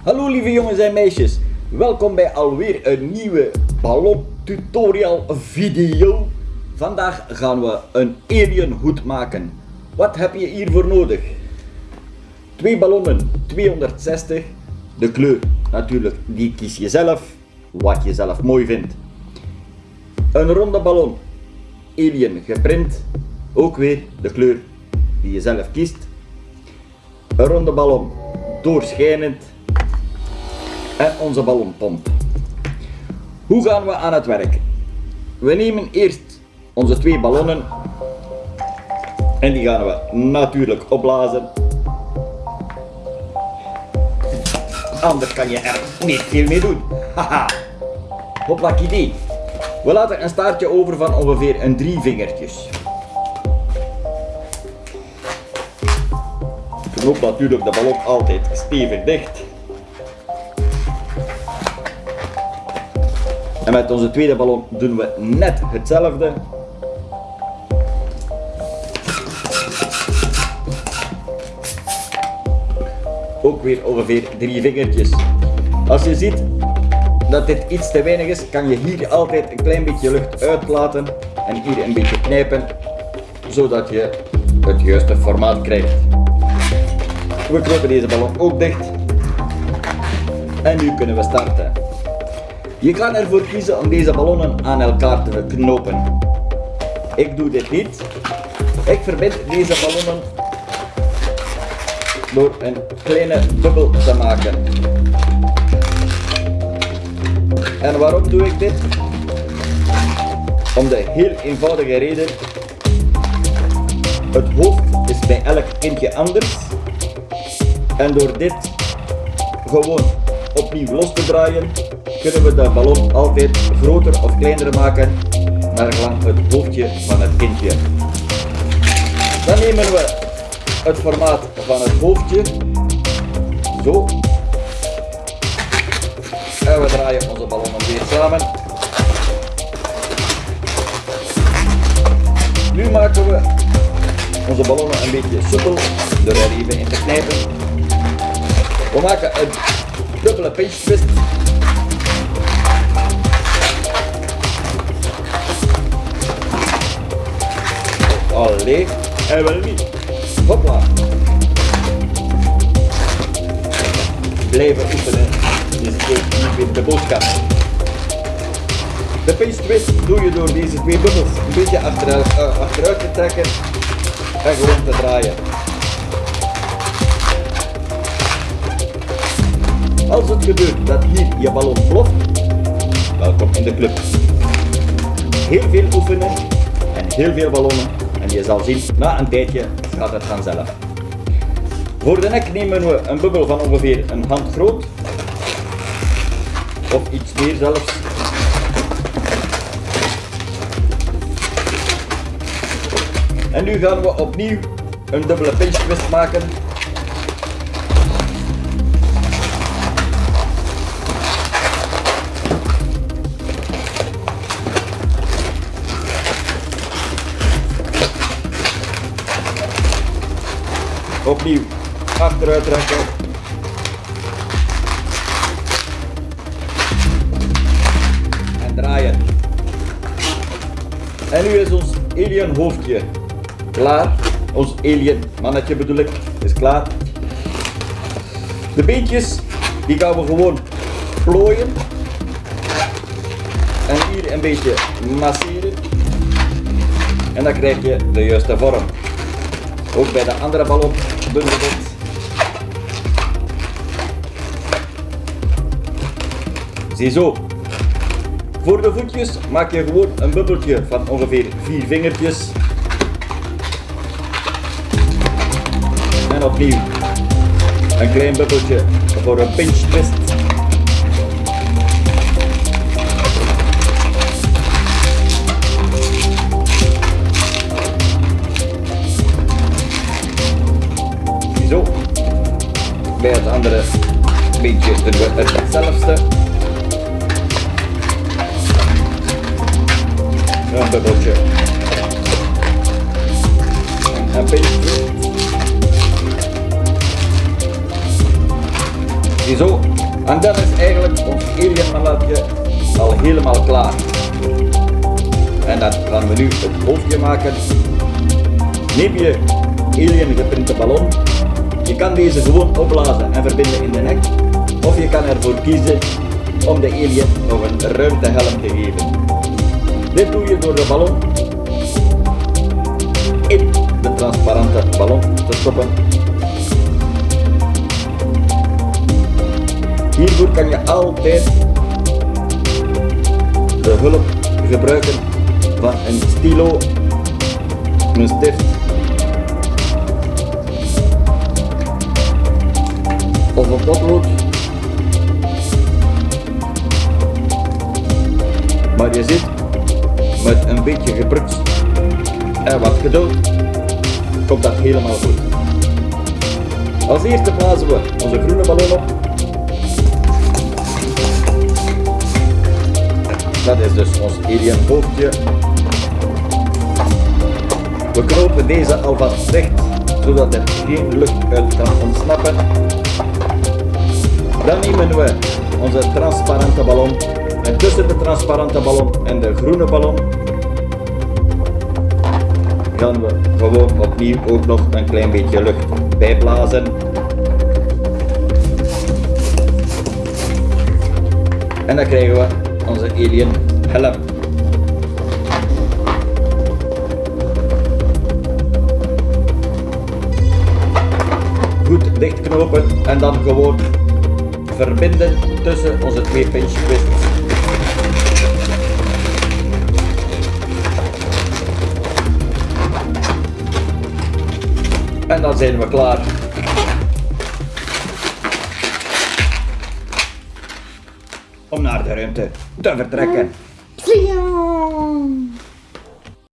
Hallo lieve jongens en meisjes, welkom bij alweer een nieuwe ballon tutorial video. Vandaag gaan we een alien hoed maken. Wat heb je hiervoor nodig? Twee ballonnen, 260. De kleur natuurlijk, die kies je zelf, wat je zelf mooi vindt. Een ronde ballon, alien geprint, ook weer de kleur die je zelf kiest. Een ronde ballon, doorschijnend en onze ballonpomp. Hoe gaan we aan het werk? We nemen eerst onze twee ballonnen en die gaan we natuurlijk opblazen. Anders kan je er niet veel mee doen. Haha. Idee. We laten een staartje over van ongeveer een drie vingertjes. Knoop natuurlijk de ballon altijd stevig dicht. En met onze tweede ballon doen we net hetzelfde. Ook weer ongeveer drie vingertjes. Als je ziet dat dit iets te weinig is, kan je hier altijd een klein beetje lucht uitlaten en hier een beetje knijpen, zodat je het juiste formaat krijgt. We knopen deze ballon ook dicht. En nu kunnen we starten. Je kan ervoor kiezen om deze ballonnen aan elkaar te knopen. Ik doe dit niet. Ik verbind deze ballonnen door een kleine bubbel te maken. En waarom doe ik dit? Om de heel eenvoudige reden. Het hoofd is bij elk kindje anders. En door dit gewoon opnieuw los te draaien, kunnen we de ballon altijd groter of kleiner maken naar gelang het hoofdje van het kindje. Dan nemen we het formaat van het hoofdje, zo, en we draaien onze ballonnen weer samen. Nu maken we onze ballonnen een beetje soepel door er even in te knijpen. We maken een dubbele pinch twist Allee, en wel niet. Hopla. Blijven oefenen. Is weer de boodschap. De pinch twist doe je door deze twee bubbels een beetje achteruit, uh, achteruit te trekken en gewoon te draaien. Als het gebeurt dat hier je ballon ploft, welkom in de club. Heel veel oefenen en heel veel ballonnen je zal zien, na een tijdje gaat het vanzelf. Voor de nek nemen we een bubbel van ongeveer een hand groot. Of iets meer zelfs. En nu gaan we opnieuw een dubbele pinch twist maken. Opnieuw achteruit trekken. En draaien. En nu is ons alien hoofdje klaar. Ons alien mannetje bedoel ik, is klaar. De beentjes, die gaan we gewoon plooien. En hier een beetje masseren. En dan krijg je de juiste vorm. Ook bij de andere ballon dit. Ziezo. Voor de voetjes maak je gewoon een bubbeltje van ongeveer vier vingertjes. En opnieuw een klein bubbeltje voor een pinch twist. Bij het andere beentje doen we hetzelfde. Een bubbeltje. En een twist. Ziezo. En dan is eigenlijk ons alienmannetje al helemaal klaar. En dan gaan we nu het hoofdje maken. Neem je alien geprinte ballon. Je kan deze gewoon opblazen en verbinden in de nek. Of je kan ervoor kiezen om de alien nog een ruimtehelm te geven. Dit doe je door de ballon in de transparante ballon te stoppen. Hiervoor kan je altijd de hulp gebruiken van een stilo, een stift Maar je ziet, met een beetje geprutst en wat geduld, komt dat helemaal goed. Als eerste blazen we onze groene ballon op. Dat is dus ons alien hoofdje. We knopen deze alvast dicht, zodat er geen lucht uit kan ontsnappen. Dan nemen we onze transparante ballon en tussen de transparante ballon en de groene ballon gaan we gewoon opnieuw ook nog een klein beetje lucht bijblazen. En dan krijgen we onze alien helm. Goed dichtknopen en dan gewoon verbinden tussen onze twee pinch twists. En dan zijn we klaar. Om naar de ruimte te vertrekken.